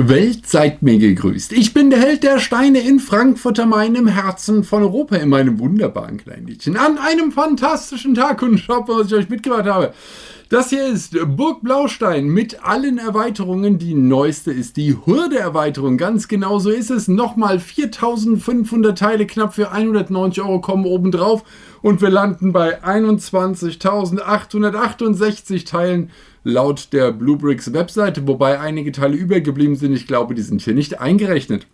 Welt seid mir gegrüßt. Ich bin der Held der Steine in Frankfurt am Main im Herzen von Europa in meinem wunderbaren kleinen Liedchen. An einem fantastischen Tag und mal, was ich euch mitgebracht habe. Das hier ist Burg Blaustein mit allen Erweiterungen. Die neueste ist die Hürde-Erweiterung. Ganz genau so ist es. Nochmal 4500 Teile, knapp für 190 Euro kommen obendrauf. Und wir landen bei 21.868 Teilen laut der Bluebricks Webseite, wobei einige Teile übergeblieben sind. Ich glaube, die sind hier nicht eingerechnet.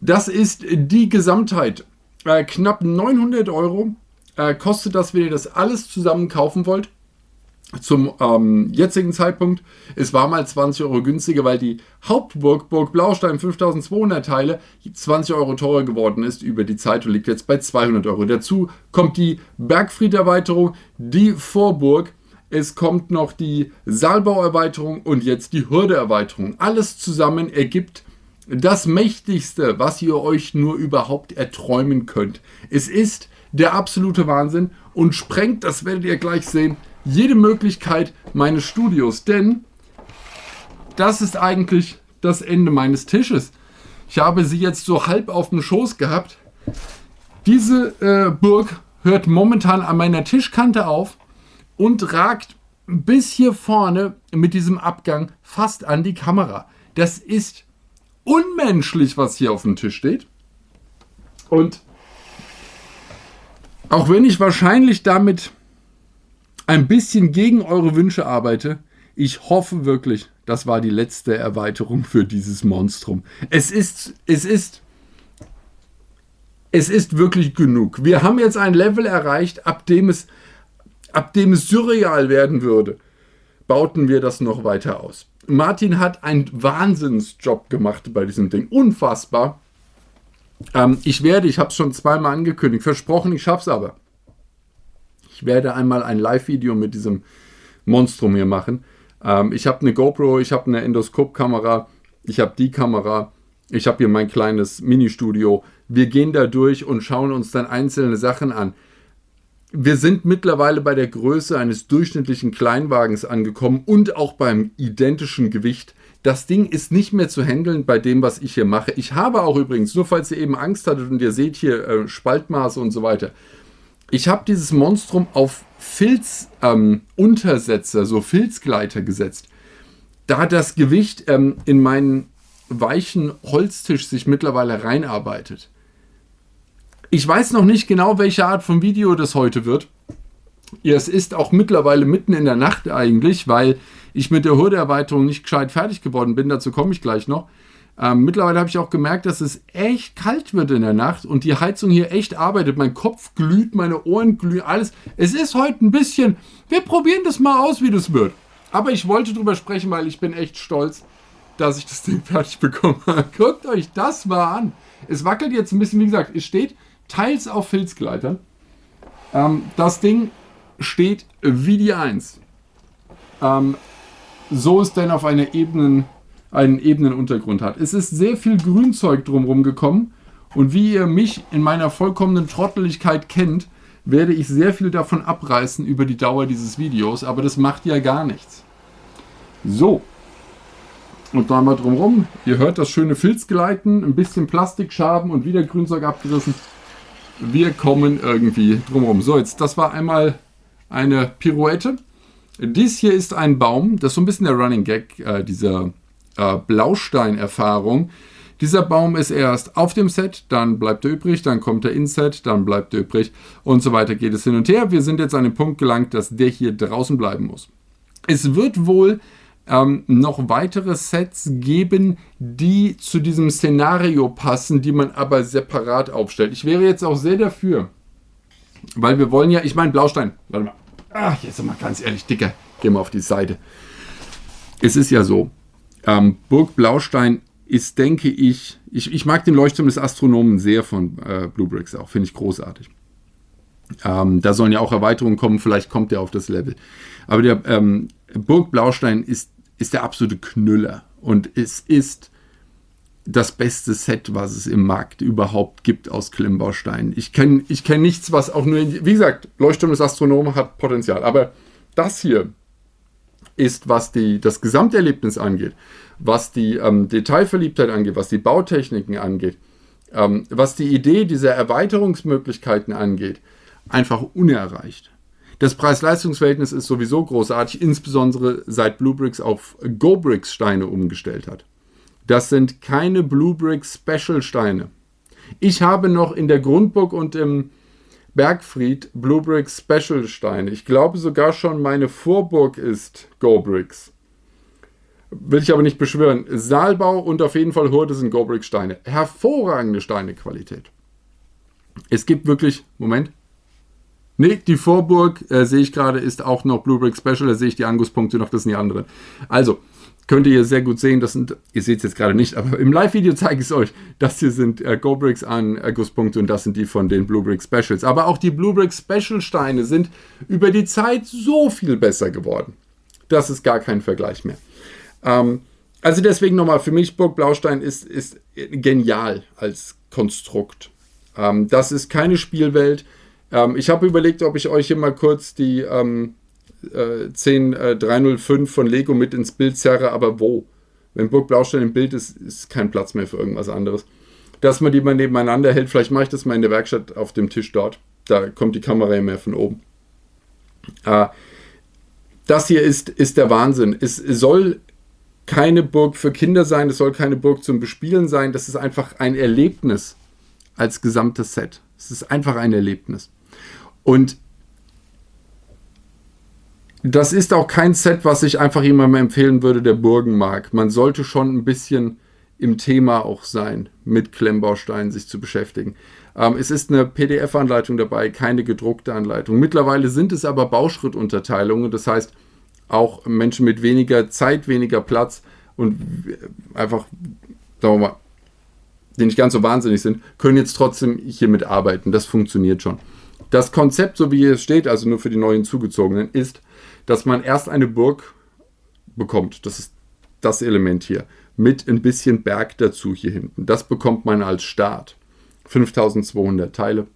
Das ist die Gesamtheit. Äh, knapp 900 Euro äh, kostet das, wenn ihr das alles zusammen kaufen wollt. Zum ähm, jetzigen Zeitpunkt, es war mal 20 Euro günstiger, weil die Hauptburg, Burg Blaustein, 5200 Teile, 20 Euro teurer geworden ist über die Zeit und liegt jetzt bei 200 Euro. Dazu kommt die Bergfried-Erweiterung, die Vorburg, es kommt noch die Saalbauerweiterung und jetzt die Hürdeerweiterung. Alles zusammen ergibt das Mächtigste, was ihr euch nur überhaupt erträumen könnt. Es ist der absolute Wahnsinn und sprengt, das werdet ihr gleich sehen, jede Möglichkeit meines Studios, denn das ist eigentlich das Ende meines Tisches. Ich habe sie jetzt so halb auf dem Schoß gehabt. Diese äh, Burg hört momentan an meiner Tischkante auf und ragt bis hier vorne mit diesem Abgang fast an die Kamera. Das ist unmenschlich, was hier auf dem Tisch steht. Und auch wenn ich wahrscheinlich damit ein bisschen gegen eure Wünsche arbeite, ich hoffe wirklich, das war die letzte Erweiterung für dieses Monstrum. Es ist, es ist, es ist wirklich genug. Wir haben jetzt ein Level erreicht, ab dem es ab dem es surreal werden würde, bauten wir das noch weiter aus. Martin hat einen Wahnsinnsjob gemacht bei diesem Ding. Unfassbar. Ähm, ich werde, ich habe es schon zweimal angekündigt, versprochen, ich schaffe es aber. Ich werde einmal ein Live-Video mit diesem Monstrum hier machen. Ähm, ich habe eine GoPro, ich habe eine Endoskop-Kamera, ich habe die Kamera, ich habe hier mein kleines Mini-Studio. Wir gehen da durch und schauen uns dann einzelne Sachen an wir sind mittlerweile bei der Größe eines durchschnittlichen Kleinwagens angekommen und auch beim identischen Gewicht. Das Ding ist nicht mehr zu handeln bei dem, was ich hier mache. Ich habe auch übrigens, nur falls ihr eben Angst hattet und ihr seht hier äh, Spaltmaße und so weiter, ich habe dieses Monstrum auf Filzuntersetzer, ähm, so Filzgleiter gesetzt. Da das Gewicht ähm, in meinen weichen Holztisch sich mittlerweile reinarbeitet. Ich weiß noch nicht genau, welche Art von Video das heute wird. Es ist auch mittlerweile mitten in der Nacht eigentlich, weil ich mit der Hürdeerweiterung nicht gescheit fertig geworden bin. Dazu komme ich gleich noch. Ähm, mittlerweile habe ich auch gemerkt, dass es echt kalt wird in der Nacht und die Heizung hier echt arbeitet. Mein Kopf glüht, meine Ohren glühen, alles. Es ist heute ein bisschen, wir probieren das mal aus, wie das wird. Aber ich wollte drüber sprechen, weil ich bin echt stolz, dass ich das Ding fertig bekommen habe. Guckt euch das mal an. Es wackelt jetzt ein bisschen, wie gesagt, es steht teils auf Filzgleitern. Ähm, das Ding steht wie die 1. Ähm, so es denn auf einer Ebenen, einen ebenen Untergrund hat. Es ist sehr viel Grünzeug drumherum gekommen und wie ihr mich in meiner vollkommenen Trotteligkeit kennt, werde ich sehr viel davon abreißen über die Dauer dieses Videos, aber das macht ja gar nichts. So. Und da mal drumherum, ihr hört das schöne Filzgleiten, ein bisschen Plastikschaben und wieder Grünzeug abgerissen wir kommen irgendwie drumherum. So, jetzt, das war einmal eine Pirouette. Dies hier ist ein Baum, das ist so ein bisschen der Running Gag äh, dieser äh, Blaustein-Erfahrung. Dieser Baum ist erst auf dem Set, dann bleibt er übrig, dann kommt er ins Set, dann bleibt er übrig und so weiter geht es hin und her. Wir sind jetzt an den Punkt gelangt, dass der hier draußen bleiben muss. Es wird wohl ähm, noch weitere Sets geben, die zu diesem Szenario passen, die man aber separat aufstellt. Ich wäre jetzt auch sehr dafür, weil wir wollen ja, ich meine Blaustein, warte mal, ach, jetzt mal ganz ehrlich, dicker, geh mal auf die Seite. Es ist ja so, ähm, Burg Blaustein ist, denke ich, ich, ich mag den Leuchtturm des Astronomen sehr von äh, Blue Bricks auch, finde ich großartig. Ähm, da sollen ja auch Erweiterungen kommen, vielleicht kommt der auf das Level. Aber der ähm, Burg Blaustein ist ist der absolute Knüller. Und es ist das beste Set, was es im Markt überhaupt gibt aus Klemmbausteinen. Ich kenne ich kenn nichts, was auch nur, wie gesagt, Leuchtturm des Astronomen hat Potenzial. Aber das hier ist, was die, das Gesamterlebnis angeht, was die ähm, Detailverliebtheit angeht, was die Bautechniken angeht, ähm, was die Idee dieser Erweiterungsmöglichkeiten angeht, einfach unerreicht. Das Preis-Leistungs-Verhältnis ist sowieso großartig, insbesondere seit Bluebricks auf GoBricks Steine umgestellt hat. Das sind keine Bluebricks Special Steine. Ich habe noch in der Grundburg und im Bergfried Bluebricks Special Steine. Ich glaube sogar schon meine Vorburg ist GoBricks. Will ich aber nicht beschwören. Saalbau und auf jeden Fall Hurde sind GoBricks Steine. Hervorragende Steinequalität. Es gibt wirklich, Moment, Nee, die Vorburg, äh, sehe ich gerade, ist auch noch Blue Brick Special. Da sehe ich die Angusspunkte noch, das sind die anderen. Also, könnt ihr sehr gut sehen, das sind, ihr seht es jetzt gerade nicht, aber im Live-Video zeige ich es euch. Das hier sind äh, Go-Bricks an Angusspunkte und das sind die von den Blue Brick Specials. Aber auch die Blue Brick Special Steine sind über die Zeit so viel besser geworden. Das ist gar kein Vergleich mehr. Ähm, also deswegen nochmal, für mich Burg Blaustein ist, ist genial als Konstrukt. Ähm, das ist keine Spielwelt ähm, ich habe überlegt, ob ich euch hier mal kurz die ähm, äh, 10305 äh, von Lego mit ins Bild zerre, aber wo? Wenn Burg Blaustein im Bild ist, ist kein Platz mehr für irgendwas anderes. Dass man die mal nebeneinander hält, vielleicht mache ich das mal in der Werkstatt auf dem Tisch dort. Da kommt die Kamera ja mehr von oben. Äh, das hier ist, ist der Wahnsinn. Es soll keine Burg für Kinder sein, es soll keine Burg zum Bespielen sein. Das ist einfach ein Erlebnis als gesamtes Set. Es ist einfach ein Erlebnis. Und das ist auch kein Set, was ich einfach jemandem empfehlen würde, der Burgen mag. Man sollte schon ein bisschen im Thema auch sein, mit Klemmbausteinen sich zu beschäftigen. Ähm, es ist eine PDF-Anleitung dabei, keine gedruckte Anleitung. Mittlerweile sind es aber Bauschrittunterteilungen, das heißt, auch Menschen mit weniger Zeit, weniger Platz und einfach, sagen wir mal, die nicht ganz so wahnsinnig sind, können jetzt trotzdem hiermit arbeiten. Das funktioniert schon. Das Konzept, so wie es steht, also nur für die neuen Zugezogenen, ist, dass man erst eine Burg bekommt. Das ist das Element hier. Mit ein bisschen Berg dazu hier hinten. Das bekommt man als Start. 5200 Teile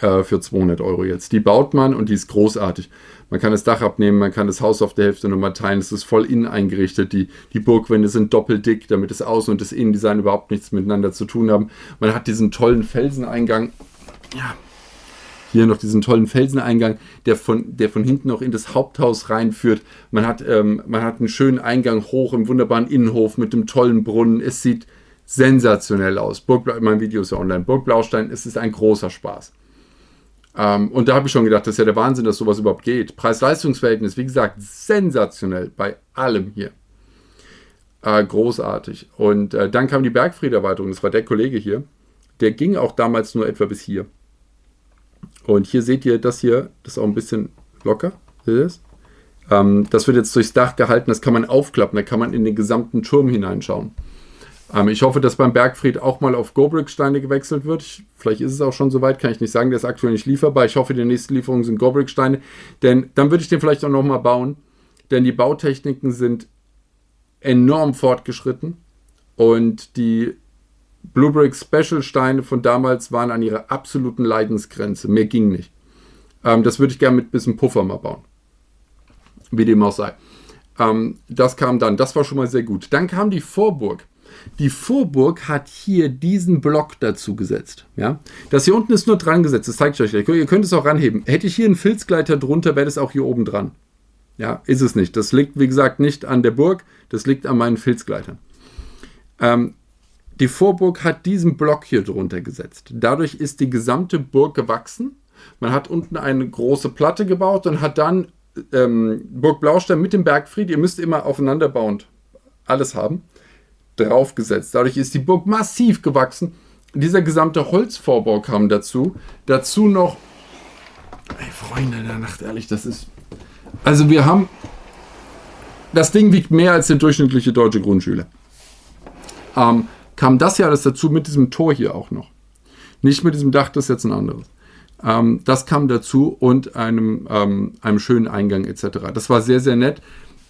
äh, für 200 Euro jetzt. Die baut man und die ist großartig. Man kann das Dach abnehmen, man kann das Haus auf der Hälfte nochmal teilen. Es ist voll innen eingerichtet. Die, die Burgwände sind doppelt dick, damit das Außen- und das Innendesign überhaupt nichts miteinander zu tun haben. Man hat diesen tollen Felseneingang. Ja, hier noch diesen tollen Felseneingang, der von, der von hinten auch in das Haupthaus reinführt. Man hat, ähm, man hat einen schönen Eingang hoch im wunderbaren Innenhof mit dem tollen Brunnen. Es sieht sensationell aus. Burgblau, mein Video ist ja online. Burg Blaustein, es ist ein großer Spaß. Ähm, und da habe ich schon gedacht, das ist ja der Wahnsinn, dass sowas überhaupt geht. Preis-Leistungs-Verhältnis, wie gesagt, sensationell bei allem hier. Äh, großartig. Und äh, dann kam die Bergfried-Erweiterung, das war der Kollege hier. Der ging auch damals nur etwa bis hier. Und hier seht ihr das hier, das ist auch ein bisschen locker. Ähm, das wird jetzt durchs Dach gehalten, das kann man aufklappen, da kann man in den gesamten Turm hineinschauen. Ähm, ich hoffe, dass beim Bergfried auch mal auf Gobrick-Steine gewechselt wird. Ich, vielleicht ist es auch schon soweit, kann ich nicht sagen, der ist aktuell nicht lieferbar. Ich hoffe, die nächste Lieferung sind Gobrick-Steine, denn dann würde ich den vielleicht auch nochmal bauen, denn die Bautechniken sind enorm fortgeschritten und die Bluebrick Special Steine von damals waren an ihrer absoluten Leidensgrenze. Mehr ging nicht. Ähm, das würde ich gerne mit ein bisschen Puffer mal bauen. Wie dem auch sei. Ähm, das kam dann. Das war schon mal sehr gut. Dann kam die Vorburg. Die Vorburg hat hier diesen Block dazu gesetzt. Ja? Das hier unten ist nur dran gesetzt. Das zeige ich euch gleich. Ihr könnt es auch ranheben. Hätte ich hier einen Filzgleiter drunter, wäre das auch hier oben dran. Ja, ist es nicht. Das liegt, wie gesagt, nicht an der Burg. Das liegt an meinen Filzgleitern. Ähm, die Vorburg hat diesen Block hier drunter gesetzt. Dadurch ist die gesamte Burg gewachsen. Man hat unten eine große Platte gebaut und hat dann ähm, Burg Blaustein mit dem Bergfried, ihr müsst immer aufeinanderbauend alles haben, draufgesetzt. Dadurch ist die Burg massiv gewachsen. Dieser gesamte Holzvorbau kam dazu. Dazu noch, ey Freunde der Nacht, ehrlich, das ist... Also wir haben... Das Ding wiegt mehr als der durchschnittliche deutsche Grundschüler. Ähm, kam das ja alles dazu mit diesem Tor hier auch noch. Nicht mit diesem Dach, das ist jetzt ein anderes. Ähm, das kam dazu und einem, ähm, einem schönen Eingang etc. Das war sehr, sehr nett.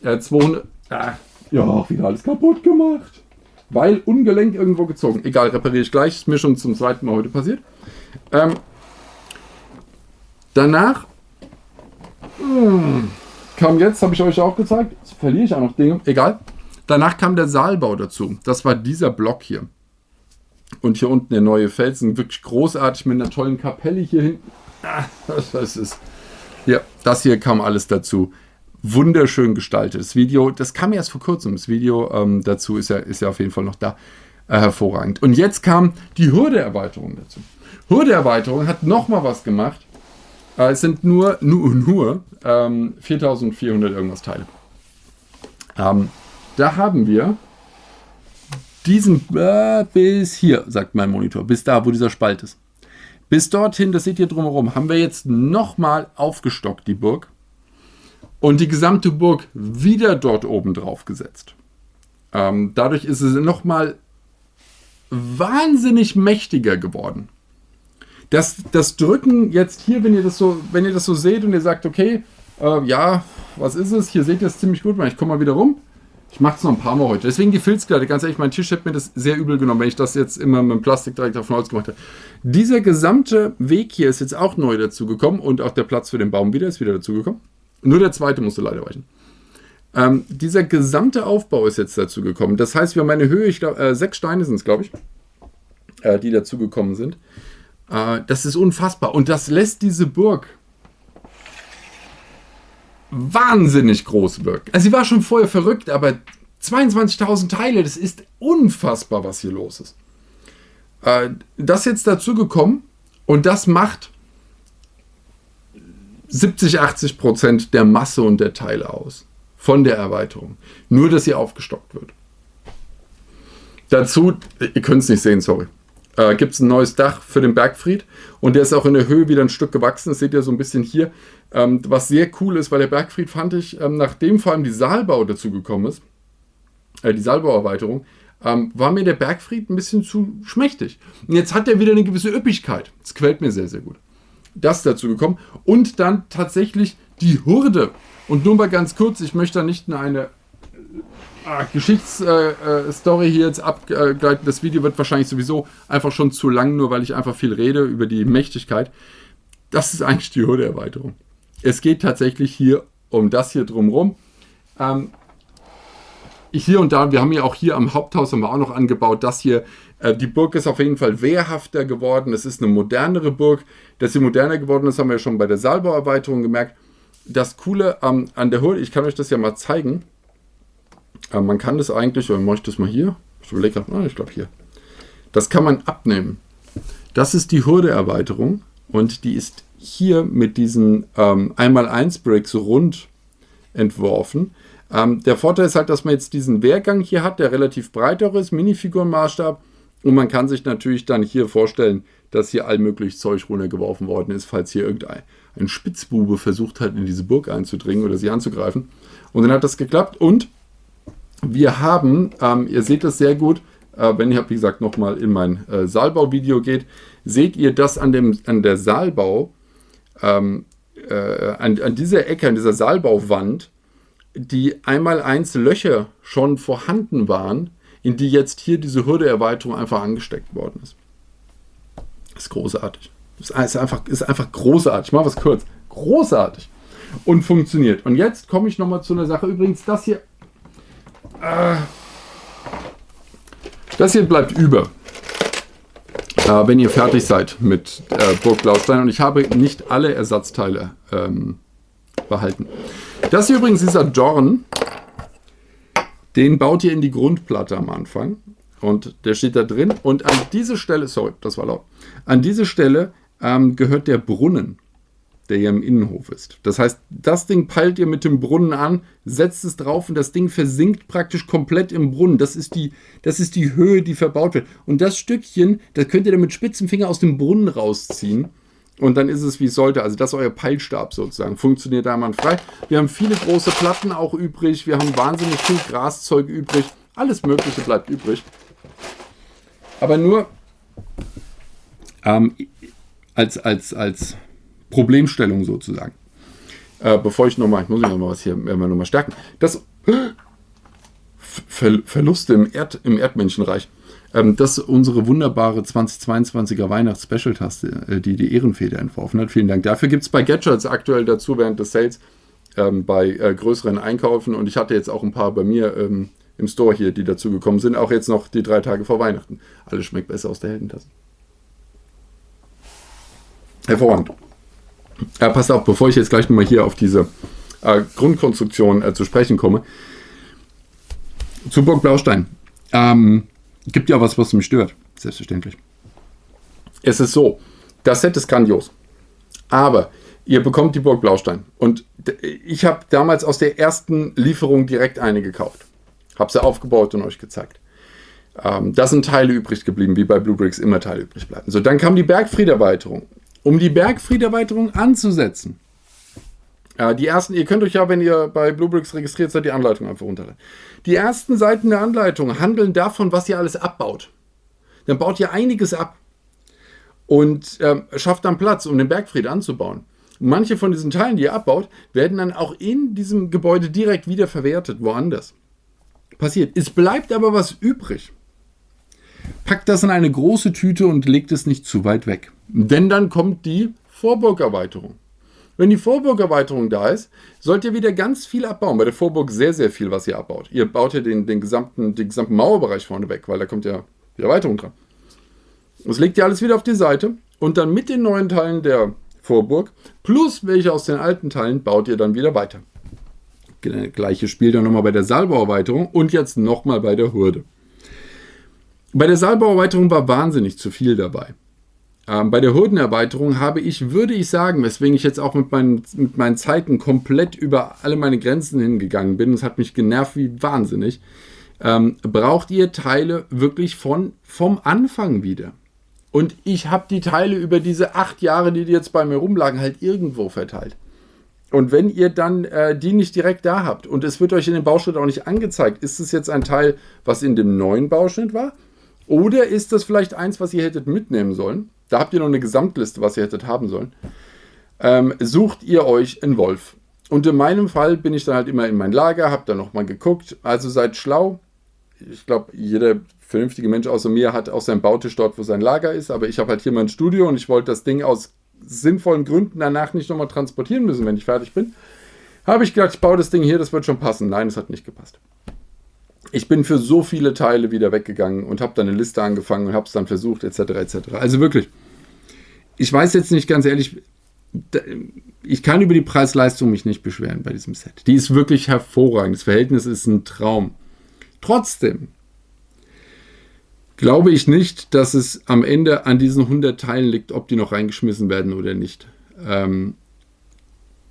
Äh, 200, ah, ja, wieder alles kaputt gemacht. Weil ungelenk irgendwo gezogen. Egal, repariere ich gleich. Ist mir schon zum zweiten Mal heute passiert. Ähm, danach mh, hm, kam jetzt, habe ich euch auch gezeigt, jetzt verliere ich auch noch Dinge, egal. Danach kam der Saalbau dazu. Das war dieser Block hier. Und hier unten der neue Felsen, wirklich großartig mit einer tollen Kapelle hier hinten. Ah, das ist. Ja, das hier kam alles dazu. Wunderschön gestaltet. Das Video, das kam erst vor kurzem. Das Video ähm, dazu ist ja, ist ja auf jeden Fall noch da. Äh, hervorragend. Und jetzt kam die Hürdeerweiterung dazu. Hürdeerweiterung hat nochmal was gemacht. Äh, es sind nur, nur, nur ähm, 4400 irgendwas Teile. Ähm, da haben wir diesen äh, bis hier, sagt mein Monitor, bis da, wo dieser Spalt ist. Bis dorthin, das seht ihr drumherum, haben wir jetzt nochmal aufgestockt, die Burg. Und die gesamte Burg wieder dort oben drauf gesetzt. Ähm, dadurch ist es nochmal wahnsinnig mächtiger geworden. Das, das Drücken jetzt hier, wenn ihr das so, wenn ihr das so seht und ihr sagt, okay, äh, ja, was ist es? Hier seht ihr es ziemlich gut, ich komme mal wieder rum. Ich mache es noch ein paar Mal heute. Deswegen die Filzkleider. Ganz ehrlich, mein Tisch hätte mir das sehr übel genommen, wenn ich das jetzt immer mit dem Plastik direkt auf Holz gemacht hätte. Dieser gesamte Weg hier ist jetzt auch neu dazu gekommen und auch der Platz für den Baum wieder ist wieder dazu gekommen. Nur der zweite musste leider weichen. Ähm, dieser gesamte Aufbau ist jetzt dazu gekommen. Das heißt, wir haben eine Höhe, ich glaube, äh, sechs Steine sind es, glaube ich, äh, die dazu gekommen sind. Äh, das ist unfassbar. Und das lässt diese Burg wahnsinnig groß wirken. Also sie war schon vorher verrückt, aber 22.000 Teile, das ist unfassbar, was hier los ist. Äh, das jetzt dazu gekommen und das macht 70, 80 Prozent der Masse und der Teile aus von der Erweiterung. Nur, dass sie aufgestockt wird. Dazu, ihr könnt es nicht sehen, sorry, äh, gibt es ein neues Dach für den Bergfried und der ist auch in der Höhe wieder ein Stück gewachsen. Das seht ihr so ein bisschen hier. Ähm, was sehr cool ist, weil der Bergfried fand ich, ähm, nachdem vor allem die Saalbau dazu gekommen ist, äh, die Saalbauerweiterung, ähm, war mir der Bergfried ein bisschen zu schmächtig. Und jetzt hat er wieder eine gewisse Üppigkeit. Das quält mir sehr, sehr gut. Das dazu gekommen. Und dann tatsächlich die Hurde. Und nur mal ganz kurz, ich möchte da nicht in eine ah, Geschichtsstory äh, hier jetzt abgleiten. Das Video wird wahrscheinlich sowieso einfach schon zu lang, nur weil ich einfach viel rede über die Mächtigkeit. Das ist eigentlich die Hürde-Erweiterung. Es geht tatsächlich hier um das hier drumherum. Ähm, hier und da, wir haben ja auch hier am Haupthaus haben wir auch noch angebaut, das hier, äh, die Burg ist auf jeden Fall wehrhafter geworden, es ist eine modernere Burg. Dass sie moderner geworden ist, haben wir ja schon bei der Saalbauerweiterung gemerkt. Das Coole ähm, an der Hürde, ich kann euch das ja mal zeigen, äh, man kann das eigentlich, oder mache ich das mal hier? Ich überlege, ah, ich glaube hier. Das kann man abnehmen. Das ist die Hürde-Erweiterung und die ist hier mit diesen ähm, 1x1-Bricks rund entworfen. Ähm, der Vorteil ist halt, dass man jetzt diesen Wehrgang hier hat, der relativ breiter ist, Minifigurenmaßstab. Und man kann sich natürlich dann hier vorstellen, dass hier allmöglich Zeug runtergeworfen worden ist, falls hier irgendein ein Spitzbube versucht hat, in diese Burg einzudringen oder sie anzugreifen. Und dann hat das geklappt und wir haben, ähm, ihr seht das sehr gut, äh, wenn ihr, wie gesagt, nochmal in mein äh, Saalbau-Video geht, seht ihr, dass an, dem, an der Saalbau, ähm, äh, an, an dieser Ecke, an dieser Saalbauwand, die einmal eins Löcher schon vorhanden waren, in die jetzt hier diese Hürdeerweiterung einfach angesteckt worden ist. Das ist großartig. Das ist einfach, ist einfach großartig. Ich mache was kurz. Großartig. Und funktioniert. Und jetzt komme ich nochmal zu einer Sache. Übrigens, das hier das hier bleibt über, äh, wenn ihr fertig seid mit äh, Burg Blaustein. Und ich habe nicht alle Ersatzteile ähm, behalten. Das hier übrigens dieser Dorn. Den baut ihr in die Grundplatte am Anfang. Und der steht da drin. Und an diese Stelle, sorry, das war laut. An diese Stelle ähm, gehört der Brunnen der hier im Innenhof ist. Das heißt, das Ding peilt ihr mit dem Brunnen an, setzt es drauf und das Ding versinkt praktisch komplett im Brunnen. Das ist die, das ist die Höhe, die verbaut wird. Und das Stückchen, das könnt ihr dann mit spitzen Finger aus dem Brunnen rausziehen. Und dann ist es wie es sollte. Also das ist euer Peilstab sozusagen. Funktioniert frei. Wir haben viele große Platten auch übrig. Wir haben wahnsinnig viel Graszeug übrig. Alles Mögliche bleibt übrig. Aber nur ähm, als, als, als Problemstellung sozusagen. Äh, bevor ich nochmal, ich muss noch mal was hier äh, nochmal stärken. Das Ver Verluste im, Erd, im Erdmenschenreich. Ähm, das ist unsere wunderbare 2022er Weihnachts-Special-Taste, äh, die die Ehrenfeder entworfen hat. Vielen Dank dafür. Gibt es bei Gadgets aktuell dazu während des Sales ähm, bei äh, größeren Einkäufen und ich hatte jetzt auch ein paar bei mir ähm, im Store hier, die dazu gekommen sind, auch jetzt noch die drei Tage vor Weihnachten. Alles schmeckt besser aus der Heldentasse. Hervorragend. Ja, passt auf, bevor ich jetzt gleich nochmal hier auf diese äh, Grundkonstruktion äh, zu sprechen komme. Zu Burg Blaustein. Ähm, gibt ja was, was mich stört. Selbstverständlich. Es ist so, das Set ist grandios. Aber ihr bekommt die Burg Blaustein. Und ich habe damals aus der ersten Lieferung direkt eine gekauft. Habe sie aufgebaut und euch gezeigt. Ähm, da sind Teile übrig geblieben, wie bei Blue Bricks immer Teile übrig bleiben. So, dann kam die Bergfried-Erweiterung. Um die Bergfried-Erweiterung anzusetzen, äh, die ersten, ihr könnt euch ja, wenn ihr bei Bluebricks registriert seid, die Anleitung einfach runterladen. Die ersten Seiten der Anleitung handeln davon, was ihr alles abbaut. Dann baut ihr einiges ab und ähm, schafft dann Platz, um den Bergfried anzubauen. Manche von diesen Teilen, die ihr abbaut, werden dann auch in diesem Gebäude direkt wieder verwertet, woanders. Passiert. Es bleibt aber was übrig. Packt das in eine große Tüte und legt es nicht zu weit weg. Denn dann kommt die Vorburgerweiterung. Wenn die Vorburgerweiterung da ist, sollt ihr wieder ganz viel abbauen. Bei der Vorburg sehr, sehr viel, was ihr abbaut. Ihr baut ja den, den, gesamten, den gesamten Mauerbereich vorne weg, weil da kommt ja die Erweiterung dran. Das legt ihr alles wieder auf die Seite und dann mit den neuen Teilen der Vorburg plus welche aus den alten Teilen baut ihr dann wieder weiter. Gleiches Spiel dann nochmal bei der Saalbauerweiterung und jetzt nochmal bei der Hurde. Bei der Saalbauerweiterung war wahnsinnig zu viel dabei. Ähm, bei der Hurdenerweiterung habe ich, würde ich sagen, weswegen ich jetzt auch mit meinen, mit meinen Zeiten komplett über alle meine Grenzen hingegangen bin, es hat mich genervt wie wahnsinnig, ähm, braucht ihr Teile wirklich von, vom Anfang wieder. Und ich habe die Teile über diese acht Jahre, die jetzt bei mir rumlagen, halt irgendwo verteilt. Und wenn ihr dann äh, die nicht direkt da habt und es wird euch in dem Bauschnitt auch nicht angezeigt, ist es jetzt ein Teil, was in dem neuen Bauschnitt war? Oder ist das vielleicht eins, was ihr hättet mitnehmen sollen? Da habt ihr noch eine Gesamtliste, was ihr hättet haben sollen. Ähm, sucht ihr euch einen Wolf. Und in meinem Fall bin ich dann halt immer in mein Lager, habe dann nochmal geguckt. Also seid schlau. Ich glaube, jeder vernünftige Mensch außer mir hat auch seinen Bautisch dort, wo sein Lager ist. Aber ich habe halt hier mein Studio und ich wollte das Ding aus sinnvollen Gründen danach nicht nochmal transportieren müssen, wenn ich fertig bin. Habe ich gedacht, ich baue das Ding hier, das wird schon passen. Nein, es hat nicht gepasst ich bin für so viele Teile wieder weggegangen und habe dann eine Liste angefangen und habe es dann versucht, etc. etc. Also wirklich, ich weiß jetzt nicht ganz ehrlich, ich kann über die Preis-Leistung mich nicht beschweren bei diesem Set. Die ist wirklich hervorragend. Das Verhältnis ist ein Traum. Trotzdem glaube ich nicht, dass es am Ende an diesen 100 Teilen liegt, ob die noch reingeschmissen werden oder nicht. Ähm,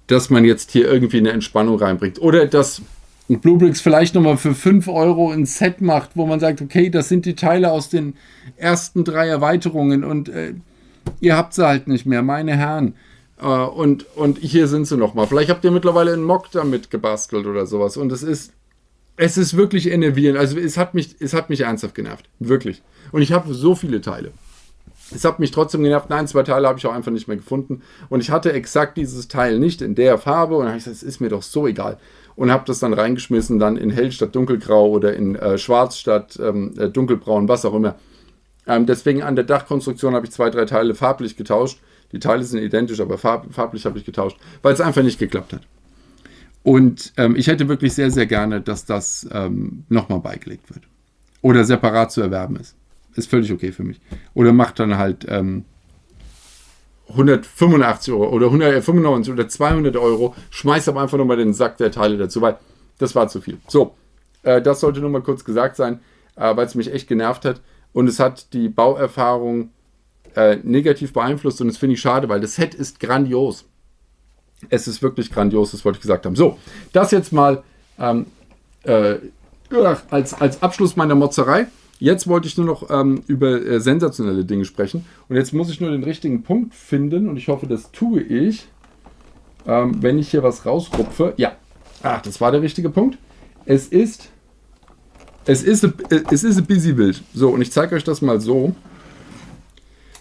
dass man jetzt hier irgendwie eine Entspannung reinbringt. Oder dass und Bluebricks vielleicht nochmal für 5 Euro ein Set macht, wo man sagt, okay, das sind die Teile aus den ersten drei Erweiterungen und äh, ihr habt sie halt nicht mehr, meine Herren. Äh, und, und hier sind sie nochmal. Vielleicht habt ihr mittlerweile einen Mock damit gebastelt oder sowas. Und es ist, es ist wirklich enervierend. Also es hat mich, es hat mich ernsthaft genervt. Wirklich. Und ich habe so viele Teile. Es hat mich trotzdem genervt. Nein, zwei Teile habe ich auch einfach nicht mehr gefunden. Und ich hatte exakt dieses Teil nicht in der Farbe. Und dann habe ich gesagt, es ist mir doch so egal und habe das dann reingeschmissen, dann in hell statt dunkelgrau oder in äh, schwarz statt ähm, äh, dunkelbraun, was auch immer. Ähm, deswegen an der Dachkonstruktion habe ich zwei, drei Teile farblich getauscht. Die Teile sind identisch, aber farb, farblich habe ich getauscht, weil es einfach nicht geklappt hat. Und ähm, ich hätte wirklich sehr, sehr gerne, dass das ähm, nochmal beigelegt wird. Oder separat zu erwerben ist. Ist völlig okay für mich. Oder macht dann halt ähm, 185 Euro oder 195 oder 200 Euro, schmeißt aber einfach nochmal den Sack der Teile dazu, weil das war zu viel. So, äh, das sollte nur mal kurz gesagt sein, äh, weil es mich echt genervt hat und es hat die Bauerfahrung äh, negativ beeinflusst und das finde ich schade, weil das Set ist grandios. Es ist wirklich grandios, das wollte ich gesagt haben. So, das jetzt mal ähm, äh, als, als Abschluss meiner Motzerei. Jetzt wollte ich nur noch ähm, über äh, sensationelle Dinge sprechen. Und jetzt muss ich nur den richtigen Punkt finden. Und ich hoffe, das tue ich. Ähm, wenn ich hier was rausrupfe. Ja. Ach, das war der richtige Punkt. Es ist. Es ist, a, es ist ein busy Bild. So, und ich zeige euch das mal so.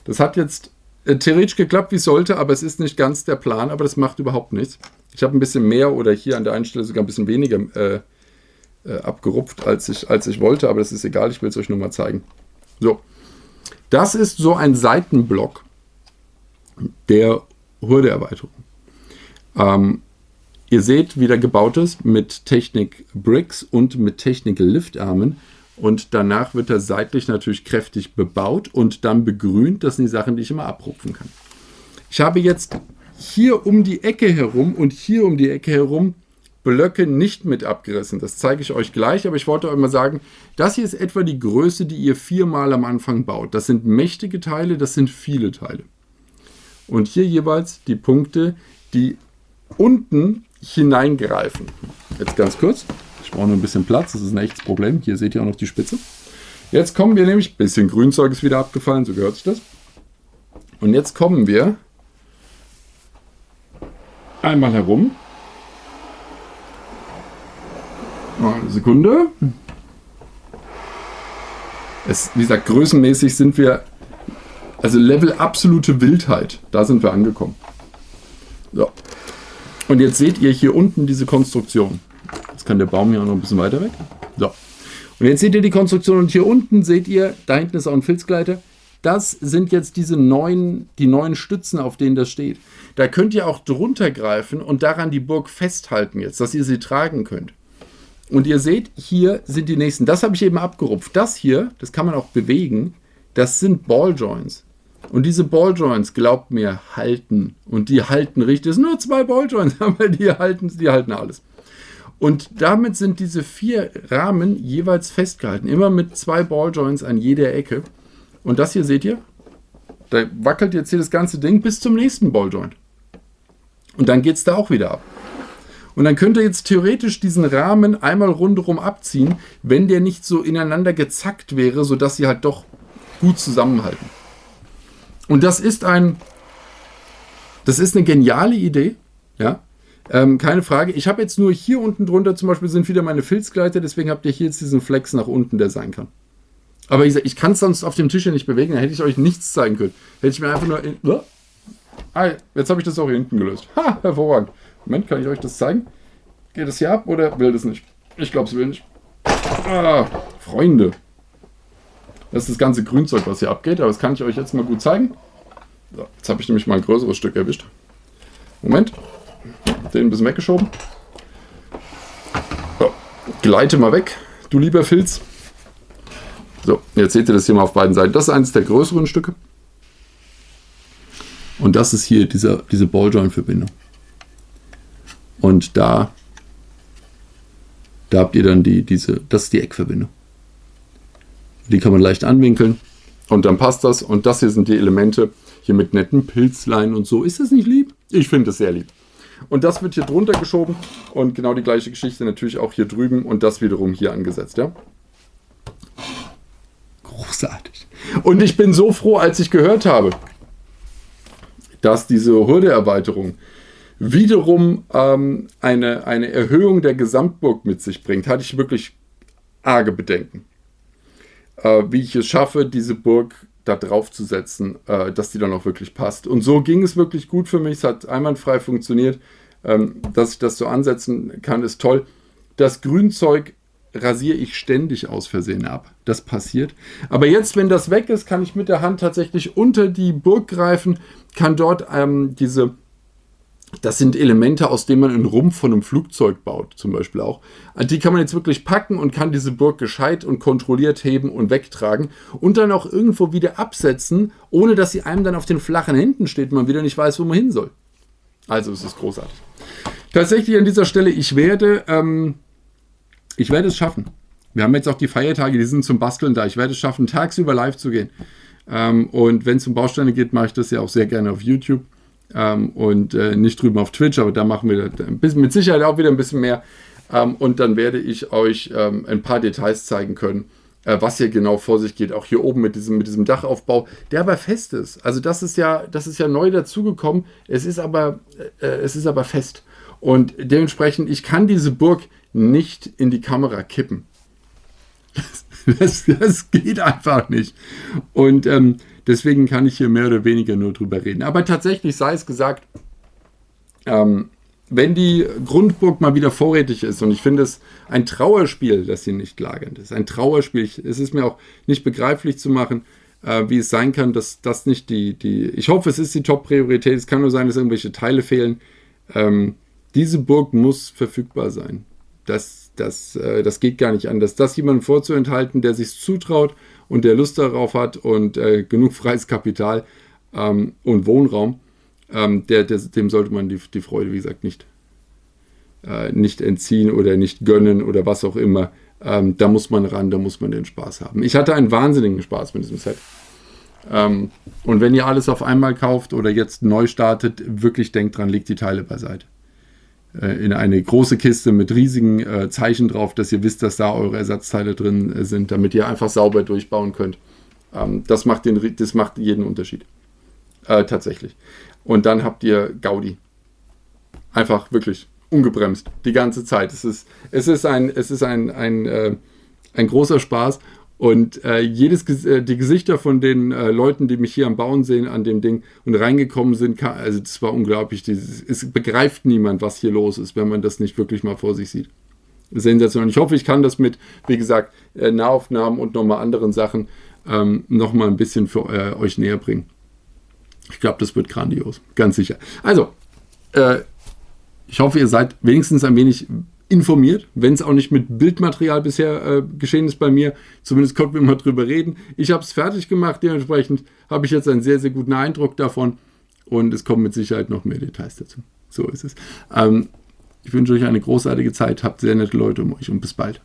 Das hat jetzt äh, theoretisch geklappt, wie es sollte, aber es ist nicht ganz der Plan, aber das macht überhaupt nichts. Ich habe ein bisschen mehr oder hier an der einen Stelle sogar ein bisschen weniger äh, äh, abgerupft, als ich, als ich wollte, aber das ist egal, ich will es euch nur mal zeigen. So, das ist so ein Seitenblock der Hürdeerweiterung. Ähm, Ihr seht, wie der gebaut ist mit Technik Bricks und mit Technical Liftarmen. Und danach wird er seitlich natürlich kräftig bebaut und dann begrünt. Das sind die Sachen, die ich immer abrupfen kann. Ich habe jetzt hier um die Ecke herum und hier um die Ecke herum Blöcke nicht mit abgerissen. Das zeige ich euch gleich, aber ich wollte euch mal sagen, das hier ist etwa die Größe, die ihr viermal am Anfang baut. Das sind mächtige Teile, das sind viele Teile. Und hier jeweils die Punkte, die unten hineingreifen. Jetzt ganz kurz. Ich brauche nur ein bisschen Platz, das ist ein echtes Problem. Hier seht ihr auch noch die Spitze. Jetzt kommen wir nämlich, ein bisschen Grünzeug ist wieder abgefallen, so gehört sich das. Und jetzt kommen wir einmal herum. Eine Sekunde. Es, wie gesagt, größenmäßig sind wir, also Level absolute Wildheit, da sind wir angekommen. So. Und jetzt seht ihr hier unten diese Konstruktion. Jetzt kann der Baum hier auch noch ein bisschen weiter weg. So. Und jetzt seht ihr die Konstruktion und hier unten seht ihr, da hinten ist auch ein Filzgleiter. Das sind jetzt diese neuen, die neuen Stützen, auf denen das steht. Da könnt ihr auch drunter greifen und daran die Burg festhalten jetzt, dass ihr sie tragen könnt. Und ihr seht, hier sind die nächsten. Das habe ich eben abgerupft. Das hier, das kann man auch bewegen, das sind Balljoints. Und diese Balljoints, glaubt mir, halten. Und die halten richtig. Es sind nur zwei Balljoints, aber die halten, die halten alles. Und damit sind diese vier Rahmen jeweils festgehalten. Immer mit zwei Balljoints an jeder Ecke. Und das hier seht ihr, da wackelt jetzt hier das ganze Ding bis zum nächsten Balljoint. Und dann geht es da auch wieder ab. Und dann könnt ihr jetzt theoretisch diesen Rahmen einmal rundherum abziehen, wenn der nicht so ineinander gezackt wäre, sodass sie halt doch gut zusammenhalten. Und das ist ein, das ist eine geniale Idee, ja, ähm, keine Frage. Ich habe jetzt nur hier unten drunter zum Beispiel sind wieder meine Filzgleiter, deswegen habt ihr hier jetzt diesen Flex nach unten, der sein kann. Aber ich, ich kann es sonst auf dem Tisch ja nicht bewegen, dann hätte ich euch nichts zeigen können. Hätte ich mir einfach nur... In, uh, ah, jetzt habe ich das auch hier hinten gelöst. Ha, hervorragend. Moment, kann ich euch das zeigen? Geht das hier ab oder will das nicht? Ich glaube, es will nicht. Ah, Freunde. Das ist das ganze Grünzeug, was hier abgeht, aber das kann ich euch jetzt mal gut zeigen. So, jetzt habe ich nämlich mal ein größeres Stück erwischt. Moment. Den ein bisschen weggeschoben. So, gleite mal weg, du lieber Filz. So, jetzt seht ihr das hier mal auf beiden Seiten. Das ist eines der größeren Stücke. Und das ist hier dieser, diese Balljoint-Verbindung. Und da, da habt ihr dann die, diese, das ist die Eckverbindung. Die kann man leicht anwinkeln und dann passt das. Und das hier sind die Elemente, hier mit netten Pilzlein und so. Ist das nicht lieb? Ich finde es sehr lieb. Und das wird hier drunter geschoben und genau die gleiche Geschichte natürlich auch hier drüben und das wiederum hier angesetzt, ja. Großartig. Und ich bin so froh, als ich gehört habe, dass diese Hürdeerweiterung wiederum ähm, eine, eine Erhöhung der Gesamtburg mit sich bringt, hatte ich wirklich arge Bedenken. Äh, wie ich es schaffe, diese Burg da drauf zu setzen, äh, dass die dann auch wirklich passt. Und so ging es wirklich gut für mich. Es hat einwandfrei funktioniert. Ähm, dass ich das so ansetzen kann, ist toll. Das Grünzeug rasiere ich ständig aus Versehen ab. Das passiert. Aber jetzt, wenn das weg ist, kann ich mit der Hand tatsächlich unter die Burg greifen, kann dort ähm, diese das sind Elemente, aus denen man einen Rumpf von einem Flugzeug baut, zum Beispiel auch. Die kann man jetzt wirklich packen und kann diese Burg gescheit und kontrolliert heben und wegtragen und dann auch irgendwo wieder absetzen, ohne dass sie einem dann auf den flachen Händen steht und man wieder nicht weiß, wo man hin soll. Also es ist großartig. Tatsächlich an dieser Stelle, ich werde, ähm, ich werde es schaffen. Wir haben jetzt auch die Feiertage, die sind zum Basteln da. Ich werde es schaffen, tagsüber live zu gehen. Ähm, und wenn es um Bausteine geht, mache ich das ja auch sehr gerne auf YouTube ähm, und äh, nicht drüben auf Twitch, aber da machen wir bisschen, mit Sicherheit auch wieder ein bisschen mehr. Ähm, und dann werde ich euch ähm, ein paar Details zeigen können, äh, was hier genau vor sich geht. Auch hier oben mit diesem, mit diesem Dachaufbau, der aber fest ist. Also das ist ja, das ist ja neu dazugekommen. Es ist aber, äh, es ist aber fest. Und dementsprechend, ich kann diese Burg nicht in die Kamera kippen. Das, das geht einfach nicht. Und ähm, Deswegen kann ich hier mehr oder weniger nur drüber reden. Aber tatsächlich sei es gesagt, ähm, wenn die Grundburg mal wieder vorrätig ist, und ich finde es ein Trauerspiel, dass sie nicht lagernd ist, ein Trauerspiel, es ist mir auch nicht begreiflich zu machen, äh, wie es sein kann, dass das nicht die, die, ich hoffe, es ist die Top-Priorität, es kann nur sein, dass irgendwelche Teile fehlen, ähm, diese Burg muss verfügbar sein. Das, das, äh, das geht gar nicht anders. Das jemandem vorzuenthalten, der sich zutraut und der Lust darauf hat und äh, genug freies Kapital ähm, und Wohnraum, ähm, der, der, dem sollte man die, die Freude, wie gesagt, nicht, äh, nicht entziehen oder nicht gönnen oder was auch immer. Ähm, da muss man ran, da muss man den Spaß haben. Ich hatte einen wahnsinnigen Spaß mit diesem Set. Ähm, und wenn ihr alles auf einmal kauft oder jetzt neu startet, wirklich denkt dran, legt die Teile beiseite. Äh, in eine große Kiste mit riesigen äh, Zeichen drauf, dass ihr wisst, dass da eure Ersatzteile drin äh, sind, damit ihr einfach sauber durchbauen könnt. Ähm, das, macht den, das macht jeden Unterschied. Äh, tatsächlich. Und dann habt ihr Gaudi. Einfach wirklich ungebremst, die ganze Zeit. Es ist, es ist ein, es ist ein, ein, äh, ein großer Spaß. Und äh, jedes, äh, die Gesichter von den äh, Leuten, die mich hier am Bauen sehen, an dem Ding und reingekommen sind, kann, also das war unglaublich. Dieses, es begreift niemand, was hier los ist, wenn man das nicht wirklich mal vor sich sieht. Sensationell. Ich hoffe, ich kann das mit, wie gesagt, äh, Nahaufnahmen und nochmal anderen Sachen ähm, nochmal ein bisschen für äh, euch näher bringen. Ich glaube, das wird grandios, ganz sicher. Also, äh, ich hoffe, ihr seid wenigstens ein wenig informiert, wenn es auch nicht mit Bildmaterial bisher äh, geschehen ist bei mir. Zumindest konnten wir mal drüber reden. Ich habe es fertig gemacht, dementsprechend habe ich jetzt einen sehr, sehr guten Eindruck davon und es kommen mit Sicherheit noch mehr Details dazu. So ist es. Ähm, ich wünsche euch eine großartige Zeit, habt sehr nette Leute um euch und bis bald.